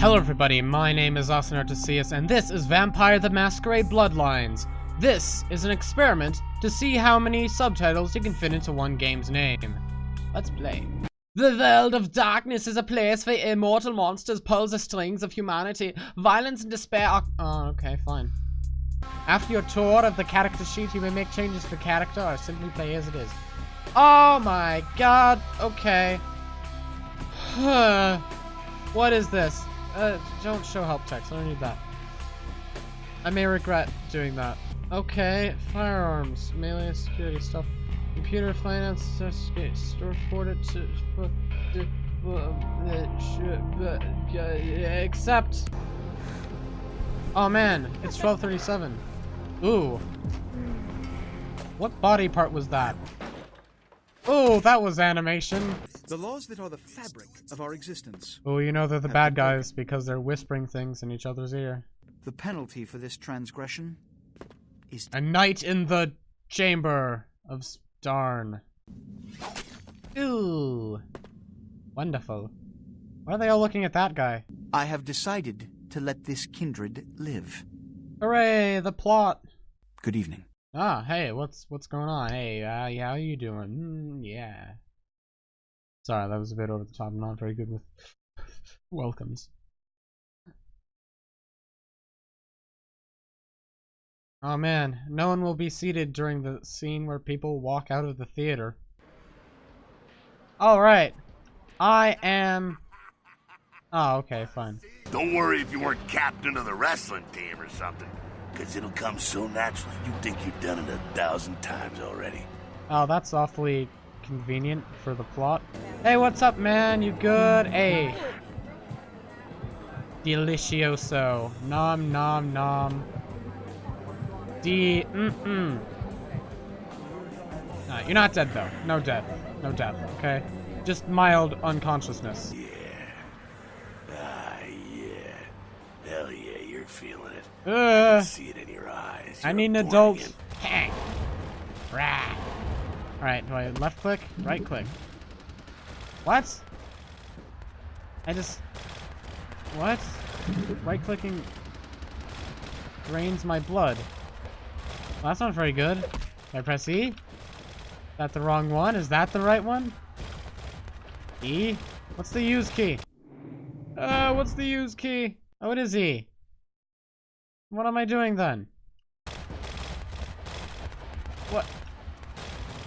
Hello everybody, my name is Austin and this is Vampire the Masquerade Bloodlines. This is an experiment to see how many subtitles you can fit into one game's name. Let's play. The world of darkness is a place where immortal monsters pull the strings of humanity. Violence and despair are- Oh, okay, fine. After your tour of the character sheet, you may make changes to the character or simply play as it is. Oh my god, okay. Huh. What is this? Uh, don't show help text, I don't need that. I may regret doing that. Okay, firearms, melee security stuff, computer finance, store forwarded to, accept. Oh man, it's 1237. Ooh. What body part was that? Oh, that was animation. The laws that are the fabric of our existence. Oh, you know they're the bad guys because they're whispering things in each other's ear. The penalty for this transgression is A night in the chamber of Starn. Ooh. Wonderful. Why are they all looking at that guy? I have decided to let this kindred live. Hooray, the plot. Good evening. Ah, hey, what's what's going on? Hey, uh, how are you doing? Mm, yeah. Sorry, that was a bit over the top. I'm not very good with welcomes. Oh man, no one will be seated during the scene where people walk out of the theater. Alright. I am... Oh, okay, fine. Don't worry if you weren't captain of the wrestling team or something. Cause it'll come so naturally you think you've done it a thousand times already. Oh, that's awfully convenient for the plot. Hey, what's up, man? You good? Hey. Delicioso. Nom nom nom. D mm mm. Nah, you're not dead though. No death. No death, okay? Just mild unconsciousness. Yeah. Ah, yeah. Hell yeah, you're feeling it. I Uh, can see it in your eyes. I You're need an adult. Hang. Rah. Alright, do I left click? Right click. What? I just... What? Right clicking drains my blood. Well, that's not very good. Did I press E? Is that the wrong one? Is that the right one? E? What's the use key? Uh, what's the use key? Oh, it is E. What am I doing then? What?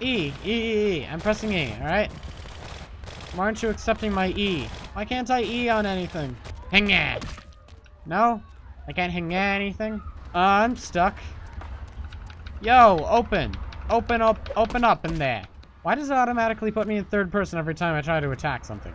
E, E, E, E. I'm pressing E, alright? Why aren't you accepting my E? Why can't I E on anything? Hang on. No? I can't hang on anything? Uh, I'm stuck. Yo, open. Open up, open up in there. Why does it automatically put me in third person every time I try to attack something?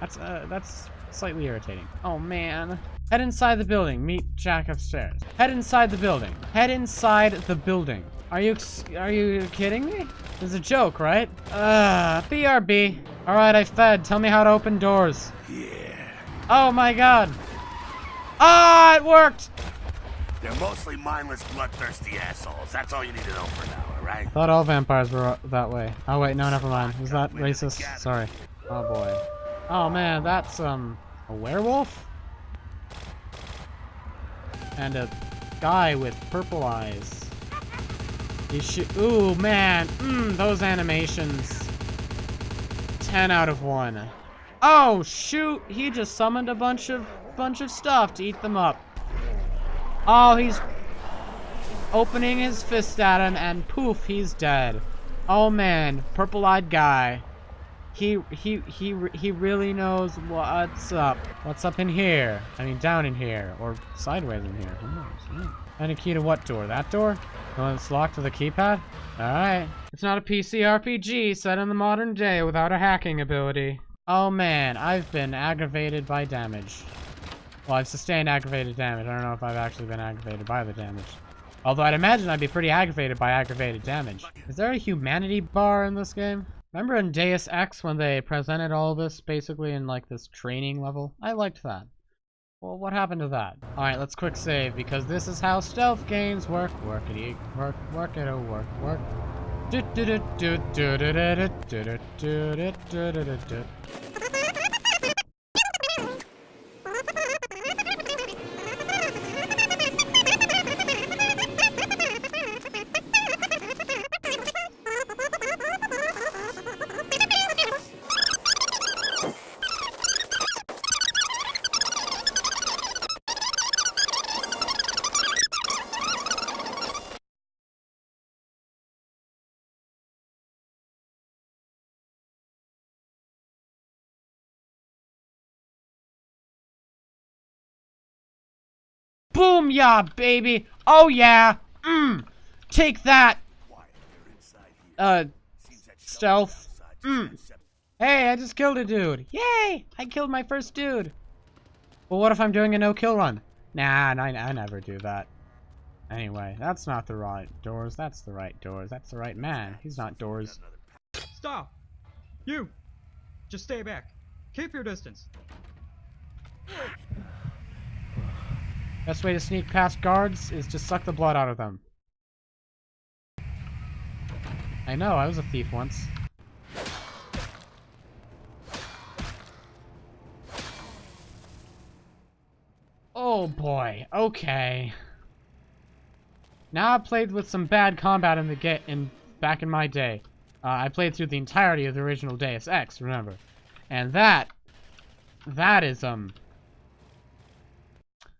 That's, uh, that's slightly irritating. Oh, man. Head inside the building. Meet Jack upstairs. Head inside the building. Head inside the building. Are you are you kidding me? This is a joke, right? Uh, BRB. All right, I fed. Tell me how to open doors. Yeah. Oh my god. Ah, it worked. They're mostly mindless, bloodthirsty assholes. That's all you need to know for now, alright? Thought all vampires were that way. Oh wait, no, never mind. Is that racist? Sorry. Oh boy. Oh man, that's um a werewolf and a guy with purple eyes. He shoot. Ooh man, mmm, those animations. Ten out of one. Oh shoot! He just summoned a bunch of bunch of stuff to eat them up. Oh, he's opening his fist at him, and poof, he's dead. Oh man, purple-eyed guy. He he he he really knows what's up. What's up in here? I mean, down in here or sideways in here. Who knows? Hmm. And a key to what door? That door? The one that's locked with a keypad? All right. It's not a PC RPG set in the modern day without a hacking ability. Oh man, I've been aggravated by damage. Well, I've sustained aggravated damage. I don't know if I've actually been aggravated by the damage. Although I'd imagine I'd be pretty aggravated by aggravated damage. Is there a humanity bar in this game? Remember in Deus Ex when they presented all this basically in like this training level? I liked that. Well, what happened to that? Alright, let's quick save because this is how stealth games work. Workity, work, work it, oh, work, work. Do do do do do do do do do do do do do do do. Boom, yeah, baby. Oh, yeah. Mmm. Take that. Uh, stealth. Mm. Hey, I just killed a dude. Yay! I killed my first dude. Well, what if I'm doing a no-kill run? Nah, I, I never do that. Anyway, that's not the right doors. That's the right doors. That's the right man. He's not doors. Stop! You! Just stay back. Keep your distance. Best way to sneak past guards is to suck the blood out of them. I know, I was a thief once. Oh boy, okay. Now I've played with some bad combat in the get in back in my day. Uh, I played through the entirety of the original Deus Ex, remember? And that, that is, um...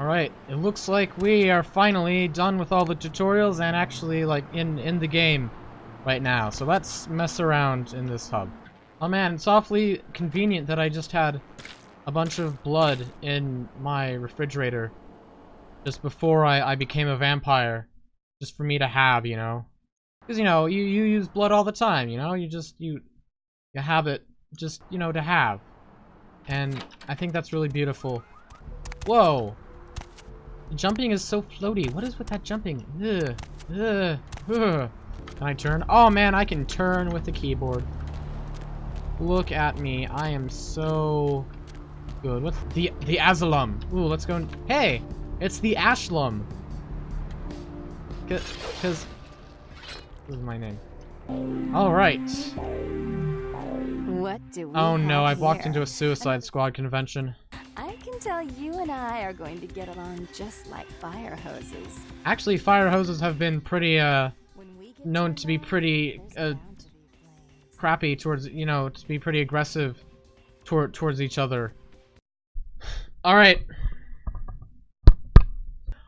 Alright, it looks like we are finally done with all the tutorials and actually like in, in the game right now. So let's mess around in this hub. Oh man, it's awfully convenient that I just had a bunch of blood in my refrigerator just before I, I became a vampire. Just for me to have, you know? Because, you know, you, you use blood all the time, you know? You just, you, you have it just, you know, to have. And I think that's really beautiful. Whoa! Jumping is so floaty. What is with that jumping? Ugh. Ugh. Ugh. Can I turn? Oh man, I can turn with the keyboard. Look at me. I am so good. What's the the Azalum? Ooh, let's go. hey, it's the Ashlum. Cause, this is my name. All right. What do we Oh no, I've walked into a Suicide Squad convention. Can tell you and I are going to get along just like fire hoses. Actually, fire hoses have been pretty uh When we get known to be pretty uh bound to be flames. crappy towards you know to be pretty aggressive toward towards each other. All right.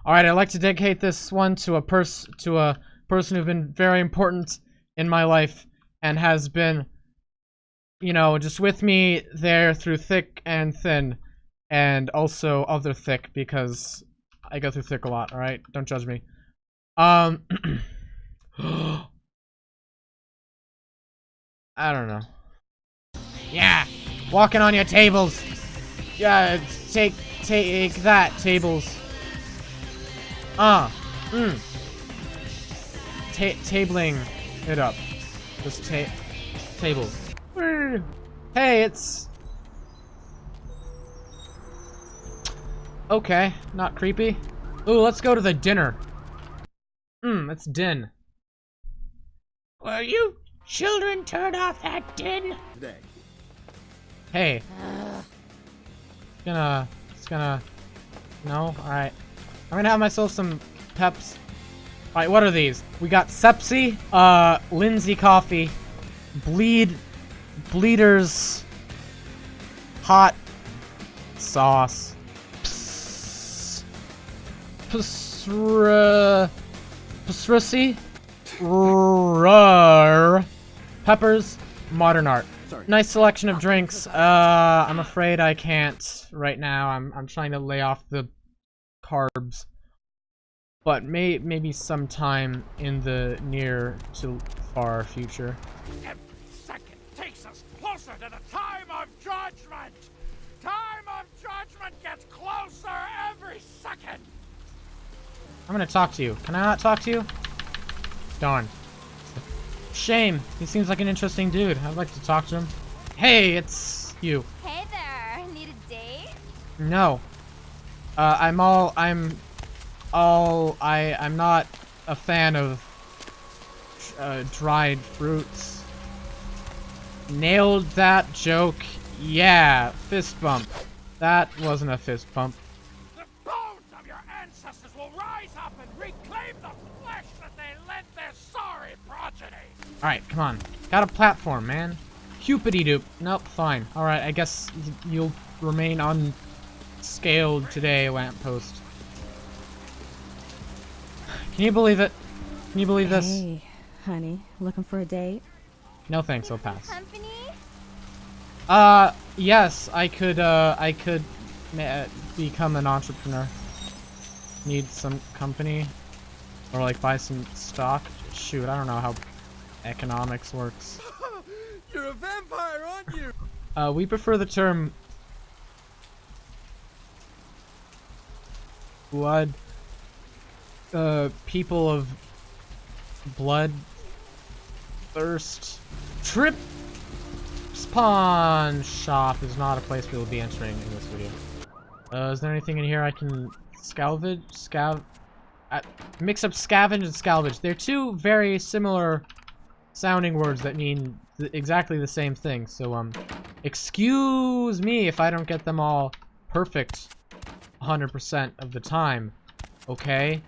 All right, I'd like to dedicate this one to a pers to a person who's been very important in my life and has been you know just with me there through thick and thin and also other thick because I go through thick a lot, all right? Don't judge me. Um I don't know. Yeah, walking on your tables. Yeah, take take that tables. Ah, uh, mm. Ta tabling it up. Just ta table. Hey, it's okay. Not creepy. Ooh, let's go to the dinner. Hmm, it's din. Will you children turn off that din? Today. Hey. It's gonna, it's gonna, no? Alright. I'm gonna have myself some peps. Alright, what are these? We got Sepsi, uh, Lindsay Coffee, Bleed, Bleeders, Hot Sauce, Ps, Psra, Psrissy, Rar, Peppers, Modern Art. Sorry. Nice selection of drinks. Uh, I'm afraid I can't right now. I'm I'm trying to lay off the carbs, but may maybe sometime in the near to far future. Every second takes us closer to the time of judgment! Time of judgment gets closer every second! I'm gonna talk to you. Can I not talk to you? Darn. Shame. He seems like an interesting dude. I'd like to talk to him. Hey, it's you. Hey there, need a date? No. Uh, I'm all, I'm all, I, I'm not a fan of uh, dried fruits. Nailed that joke. Yeah, fist bump. That wasn't a fist bump. The bones of your ancestors will rise up and reclaim the flesh that they lent their sorry progeny. Alright, come on. Got a platform, man. Cupidity doop. Nope, fine. Alright, I guess you'll remain unscaled today, lamppost. Can you believe it? Can you believe this? Hey, honey, looking for a date? No thanks, I'll pass. Company? Uh, yes, I could, uh, I could become an entrepreneur. Need some company. Or, like, buy some stock. Shoot, I don't know how economics works. You're a vampire, aren't you? Uh, we prefer the term blood. Uh, people of blood thirst. Trip's pawn shop is not a place we will be entering in this video. Uh, is there anything in here I can salvage? Scav. Uh, mix up scavenge and salvage. They're two very similar sounding words that mean th exactly the same thing. So, um, excuse me if I don't get them all perfect 100% of the time. Okay?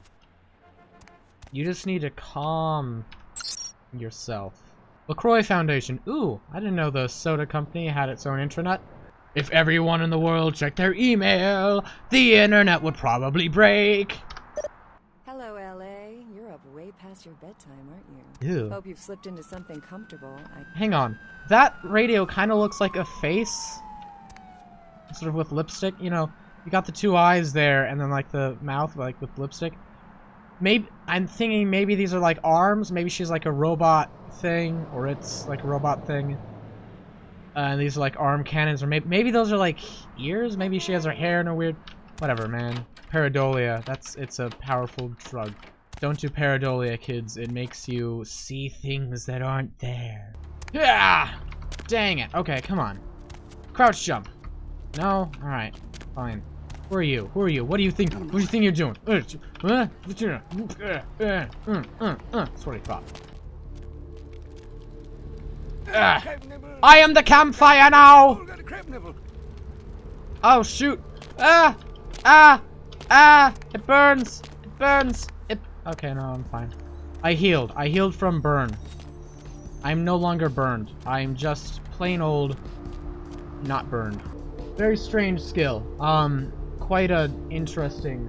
You just need to calm yourself. LaCroix Foundation. Ooh, I didn't know the soda company had its own intranet. If everyone in the world checked their email, the internet would probably break. Hello, LA. You're up way past your bedtime, aren't you? Ew. Hope you've slipped into something comfortable. I Hang on. That radio kind of looks like a face. Sort of with lipstick. You know, you got the two eyes there and then like the mouth like with lipstick. Maybe I'm thinking maybe these are like arms. Maybe she's like a robot thing or it's like a robot thing. Uh, and these are like arm cannons or maybe maybe those are like ears. Maybe she has her hair in a weird whatever, man. Pareidolia. That's it's a powerful drug. Don't do pareidolia, kids. It makes you see things that aren't there. Yeah! Dang it. Okay, come on. Crouch jump. No? Alright. Fine. Who are you? Who are you? What do you think? What do you think you're doing? Uh, uh, uh, uh, uh, uh, That's what I thought. I am the campfire now! Oh shoot! Ah! Ah! Ah! It burns! It burns! It. Okay, no, I'm fine. I healed. I healed from burn. I'm no longer burned. I'm just plain old not burned. Very strange skill. Um, quite a interesting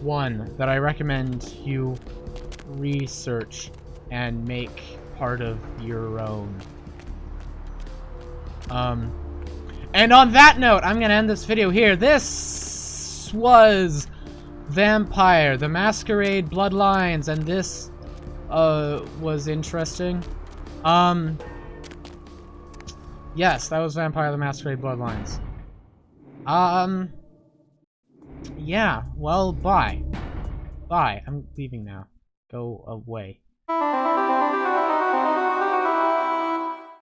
one that I recommend you research and make part of your own. Um, and on that note, I'm gonna end this video here. This was Vampire, the Masquerade Bloodlines, and this, uh, was interesting. Um, yes, that was Vampire, the Masquerade Bloodlines. Um, yeah, well, bye. Bye. I'm leaving now. Go away.